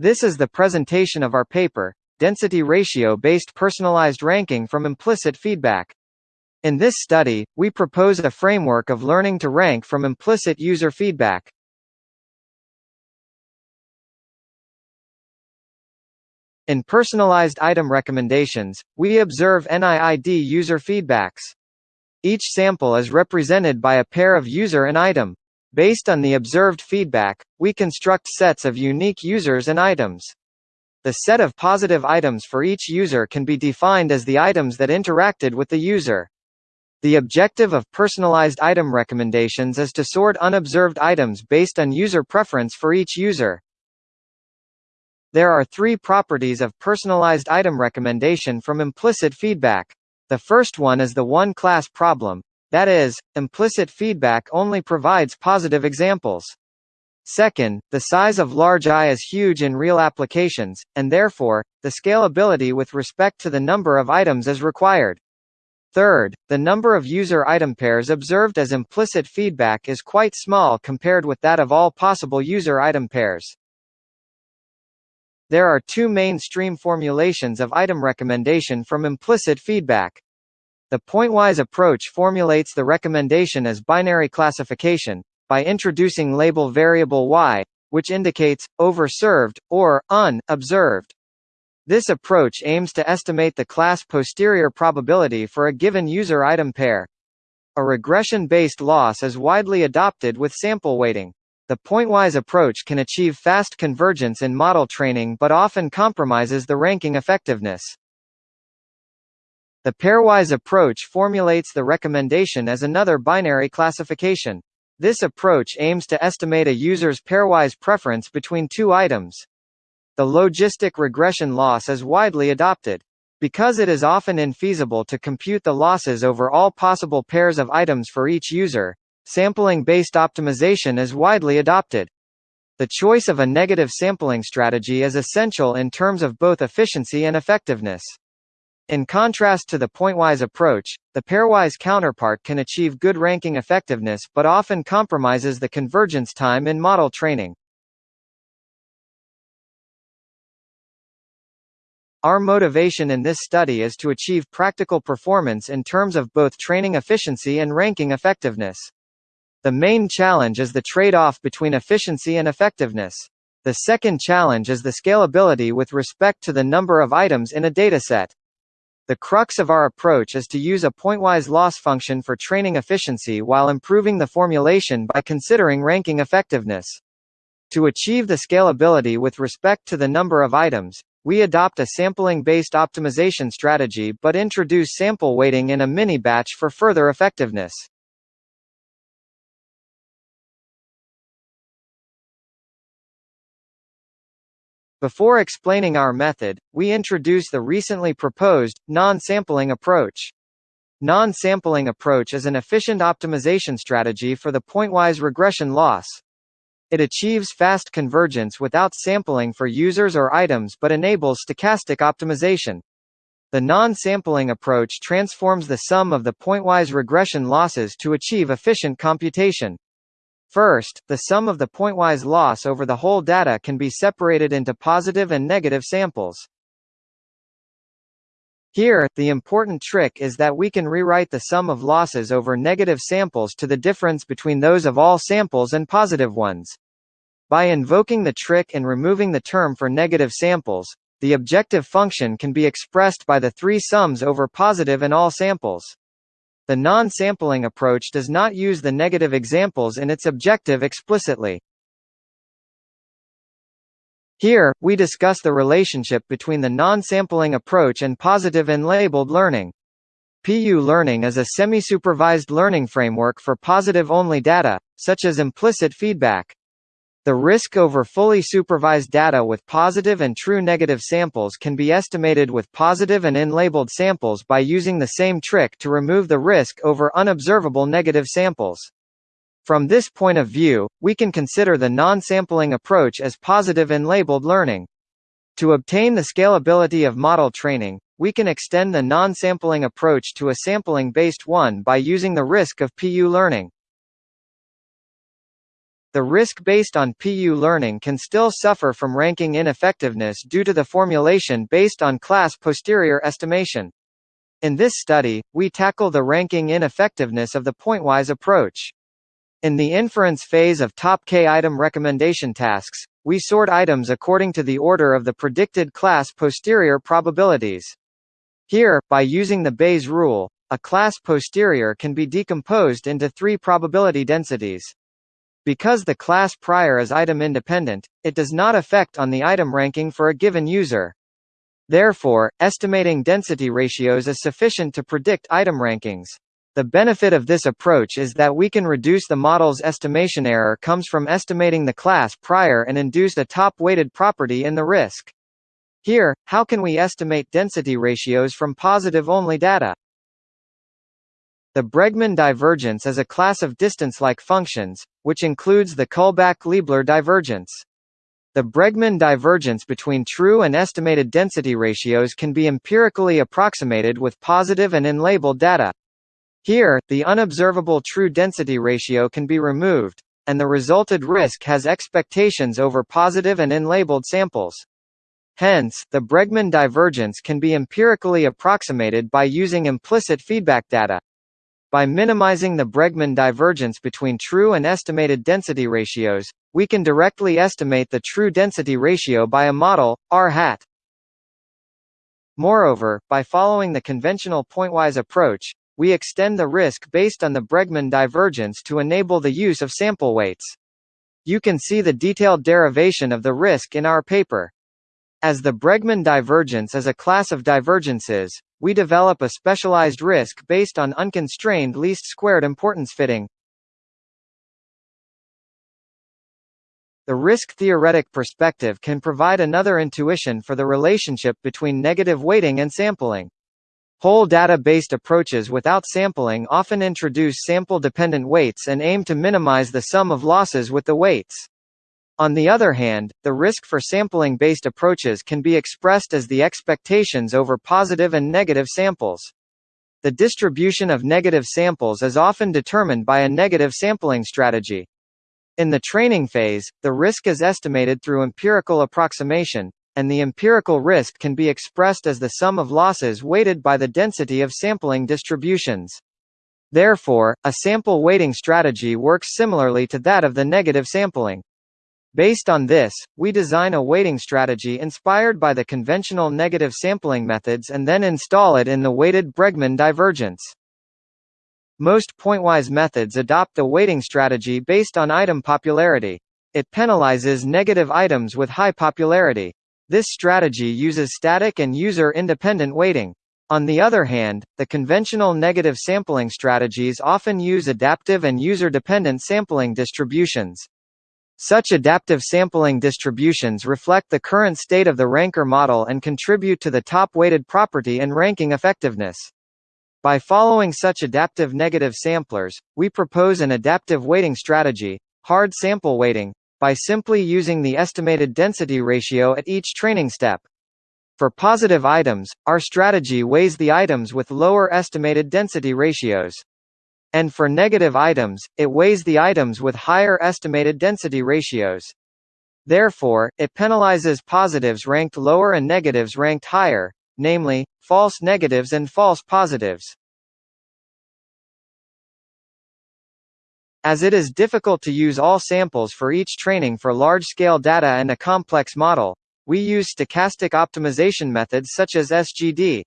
This is the presentation of our paper, Density Ratio-Based Personalized Ranking from Implicit Feedback. In this study, we propose a framework of learning to rank from implicit user feedback. In personalized item recommendations, we observe NIID user feedbacks. Each sample is represented by a pair of user and item. Based on the observed feedback, we construct sets of unique users and items. The set of positive items for each user can be defined as the items that interacted with the user. The objective of personalized item recommendations is to sort unobserved items based on user preference for each user. There are three properties of personalized item recommendation from implicit feedback. The first one is the one-class problem, that is, implicit feedback only provides positive examples. Second, the size of large I is huge in real applications, and therefore, the scalability with respect to the number of items is required. Third, the number of user item pairs observed as implicit feedback is quite small compared with that of all possible user item pairs. There are two mainstream formulations of item recommendation from implicit feedback. The pointwise approach formulates the recommendation as binary classification, by introducing label variable y, which indicates, overserved, or, un-observed. This approach aims to estimate the class posterior probability for a given user item pair. A regression-based loss is widely adopted with sample weighting. The pointwise approach can achieve fast convergence in model training but often compromises the ranking effectiveness. The pairwise approach formulates the recommendation as another binary classification. This approach aims to estimate a user's pairwise preference between two items. The logistic regression loss is widely adopted. Because it is often infeasible to compute the losses over all possible pairs of items for each user, sampling-based optimization is widely adopted. The choice of a negative sampling strategy is essential in terms of both efficiency and effectiveness. In contrast to the pointwise approach, the pairwise counterpart can achieve good ranking effectiveness but often compromises the convergence time in model training. Our motivation in this study is to achieve practical performance in terms of both training efficiency and ranking effectiveness. The main challenge is the trade-off between efficiency and effectiveness. The second challenge is the scalability with respect to the number of items in a dataset. The crux of our approach is to use a pointwise loss function for training efficiency while improving the formulation by considering ranking effectiveness. To achieve the scalability with respect to the number of items, we adopt a sampling-based optimization strategy but introduce sample weighting in a mini-batch for further effectiveness. Before explaining our method, we introduce the recently proposed, non-sampling approach. Non-sampling approach is an efficient optimization strategy for the pointwise regression loss. It achieves fast convergence without sampling for users or items but enables stochastic optimization. The non-sampling approach transforms the sum of the pointwise regression losses to achieve efficient computation. First, the sum of the pointwise loss over the whole data can be separated into positive and negative samples. Here, the important trick is that we can rewrite the sum of losses over negative samples to the difference between those of all samples and positive ones. By invoking the trick and removing the term for negative samples, the objective function can be expressed by the three sums over positive and all samples. The non-sampling approach does not use the negative examples in its objective explicitly. Here, we discuss the relationship between the non-sampling approach and positive and unlabeled learning. PU learning is a semi-supervised learning framework for positive-only data, such as implicit feedback. The risk over fully supervised data with positive and true negative samples can be estimated with positive and unlabeled samples by using the same trick to remove the risk over unobservable negative samples. From this point of view, we can consider the non-sampling approach as positive and unlabeled learning. To obtain the scalability of model training, we can extend the non-sampling approach to a sampling-based one by using the risk of PU learning. The risk based on PU learning can still suffer from ranking ineffectiveness due to the formulation based on class posterior estimation. In this study, we tackle the ranking ineffectiveness of the pointwise approach. In the inference phase of top K item recommendation tasks, we sort items according to the order of the predicted class posterior probabilities. Here, by using the Bayes rule, a class posterior can be decomposed into three probability densities. Because the class prior is item independent, it does not affect on the item ranking for a given user. Therefore, estimating density ratios is sufficient to predict item rankings. The benefit of this approach is that we can reduce the model's estimation error comes from estimating the class prior and induce a top-weighted property in the risk. Here, how can we estimate density ratios from positive-only data? The Bregman divergence is a class of distance-like functions, which includes the Kullback-Leibler divergence. The Bregman divergence between true and estimated density ratios can be empirically approximated with positive and unlabeled data. Here, the unobservable true density ratio can be removed, and the resulted risk has expectations over positive and unlabeled samples. Hence, the Bregman divergence can be empirically approximated by using implicit feedback data. By minimizing the Bregman divergence between true and estimated density ratios, we can directly estimate the true density ratio by a model, R hat. Moreover, by following the conventional pointwise approach, we extend the risk based on the Bregman divergence to enable the use of sample weights. You can see the detailed derivation of the risk in our paper. As the Bregman divergence is a class of divergences, we develop a specialized risk based on unconstrained least squared importance fitting. The risk-theoretic perspective can provide another intuition for the relationship between negative weighting and sampling. Whole data-based approaches without sampling often introduce sample-dependent weights and aim to minimize the sum of losses with the weights. On the other hand, the risk for sampling-based approaches can be expressed as the expectations over positive and negative samples. The distribution of negative samples is often determined by a negative sampling strategy. In the training phase, the risk is estimated through empirical approximation, and the empirical risk can be expressed as the sum of losses weighted by the density of sampling distributions. Therefore, a sample weighting strategy works similarly to that of the negative sampling. Based on this, we design a weighting strategy inspired by the conventional negative sampling methods and then install it in the weighted Bregman divergence. Most pointwise methods adopt the weighting strategy based on item popularity. It penalizes negative items with high popularity. This strategy uses static and user-independent weighting. On the other hand, the conventional negative sampling strategies often use adaptive and user-dependent sampling distributions. Such adaptive sampling distributions reflect the current state of the ranker model and contribute to the top-weighted property and ranking effectiveness. By following such adaptive negative samplers, we propose an adaptive weighting strategy, hard sample weighting, by simply using the estimated density ratio at each training step. For positive items, our strategy weighs the items with lower estimated density ratios. And for negative items, it weighs the items with higher estimated density ratios. Therefore, it penalizes positives ranked lower and negatives ranked higher, namely, false negatives and false positives. As it is difficult to use all samples for each training for large-scale data and a complex model, we use stochastic optimization methods such as SGD.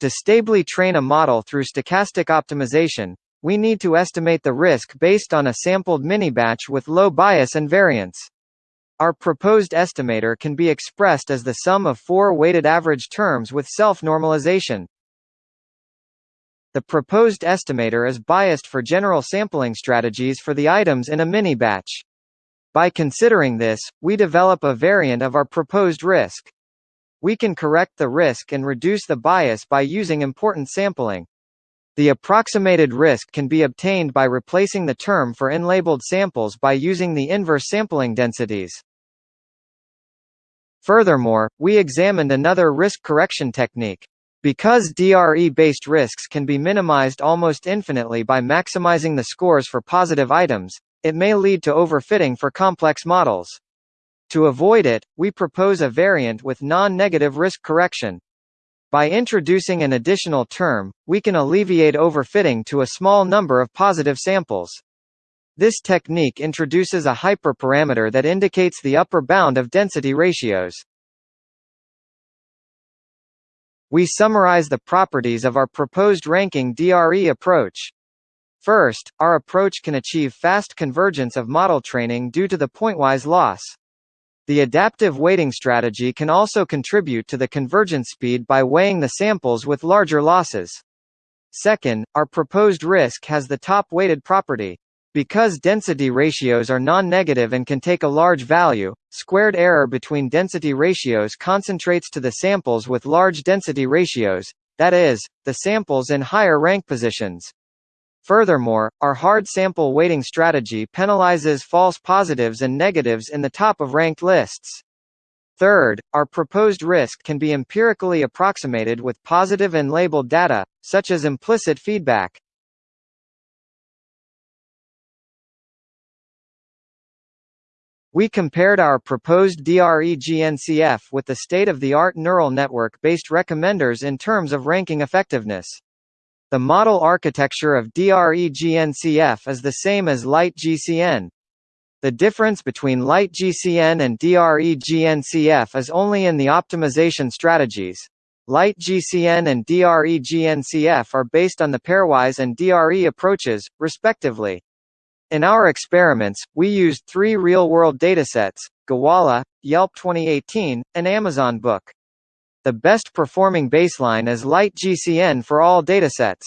To stably train a model through stochastic optimization, we need to estimate the risk based on a sampled mini-batch with low bias and variance. Our proposed estimator can be expressed as the sum of four weighted average terms with self-normalization. The proposed estimator is biased for general sampling strategies for the items in a mini-batch. By considering this, we develop a variant of our proposed risk. We can correct the risk and reduce the bias by using importance sampling. The approximated risk can be obtained by replacing the term for unlabeled samples by using the inverse sampling densities. Furthermore, we examined another risk correction technique. Because DRE-based risks can be minimized almost infinitely by maximizing the scores for positive items, it may lead to overfitting for complex models. To avoid it, we propose a variant with non-negative risk correction. By introducing an additional term, we can alleviate overfitting to a small number of positive samples. This technique introduces a hyperparameter that indicates the upper bound of density ratios. We summarize the properties of our proposed ranking DRE approach. First, our approach can achieve fast convergence of model training due to the pointwise loss. The adaptive weighting strategy can also contribute to the convergence speed by weighing the samples with larger losses. Second, our proposed risk has the top weighted property. Because density ratios are non-negative and can take a large value, squared error between density ratios concentrates to the samples with large density ratios, that is, the samples in higher rank positions. Furthermore, our hard sample weighting strategy penalizes false positives and negatives in the top of ranked lists. Third, our proposed risk can be empirically approximated with positive and unlabeled data, such as implicit feedback. We compared our proposed DRE-GNCF with the state-of-the-art neural network-based recommenders in terms of ranking effectiveness. The model architecture of DRE-GNCF is the same as LIGHT-GCN. The difference between LIGHT-GCN and DRE-GNCF is only in the optimization strategies. LIGHT-GCN and DRE-GNCF are based on the pairwise and DRE approaches, respectively. In our experiments, we used three real-world datasets, Gowalla, Yelp 2018, and Amazon Book. The best performing baseline is LIGHT-GCN for all datasets.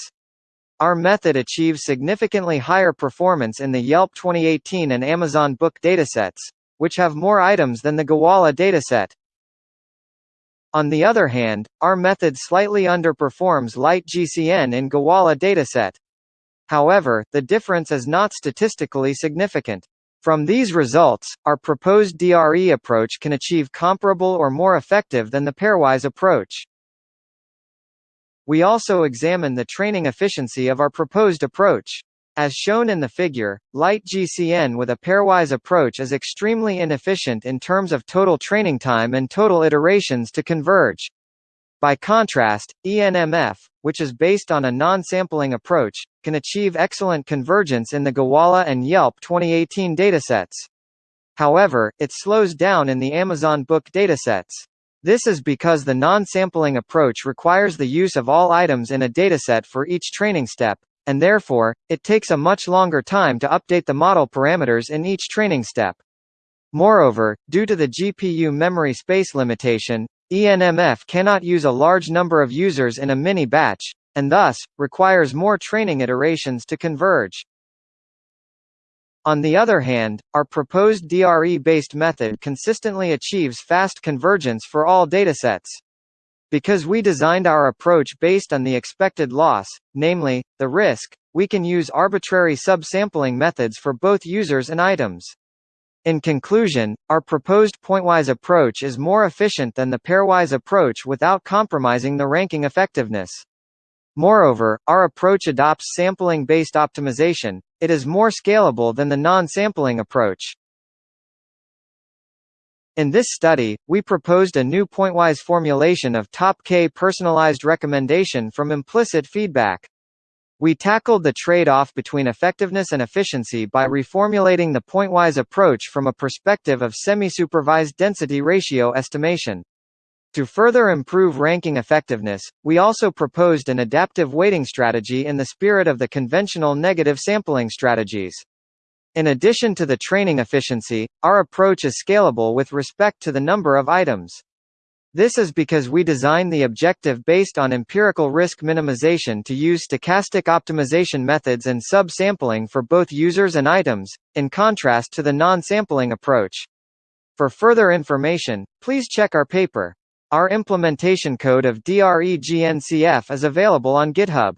Our method achieves significantly higher performance in the Yelp 2018 and Amazon Book datasets, which have more items than the Gowalla dataset. On the other hand, our method slightly underperforms LIGHT-GCN in Gowalla dataset. However, the difference is not statistically significant. From these results, our proposed DRE approach can achieve comparable or more effective than the pairwise approach. We also examine the training efficiency of our proposed approach. As shown in the figure, LIGHT-GCN with a pairwise approach is extremely inefficient in terms of total training time and total iterations to converge. By contrast, ENMF, which is based on a non-sampling approach, can achieve excellent convergence in the Gowalla and Yelp 2018 datasets. However, it slows down in the Amazon Book datasets. This is because the non-sampling approach requires the use of all items in a dataset for each training step, and therefore, it takes a much longer time to update the model parameters in each training step. Moreover, due to the GPU memory space limitation, ENMF cannot use a large number of users in a mini-batch, and thus, requires more training iterations to converge. On the other hand, our proposed DRE-based method consistently achieves fast convergence for all datasets. Because we designed our approach based on the expected loss, namely, the risk, we can use arbitrary subsampling methods for both users and items. In conclusion, our proposed pointwise approach is more efficient than the pairwise approach without compromising the ranking effectiveness. Moreover, our approach adopts sampling-based optimization, it is more scalable than the non-sampling approach. In this study, we proposed a new pointwise formulation of top K personalized recommendation from implicit feedback. We tackled the trade-off between effectiveness and efficiency by reformulating the pointwise approach from a perspective of semi-supervised density ratio estimation. To further improve ranking effectiveness, we also proposed an adaptive weighting strategy in the spirit of the conventional negative sampling strategies. In addition to the training efficiency, our approach is scalable with respect to the number of items. This is because we design the objective based on empirical risk minimization to use stochastic optimization methods and sub-sampling for both users and items, in contrast to the non-sampling approach. For further information, please check our paper. Our implementation code of DRE-GNCF is available on GitHub.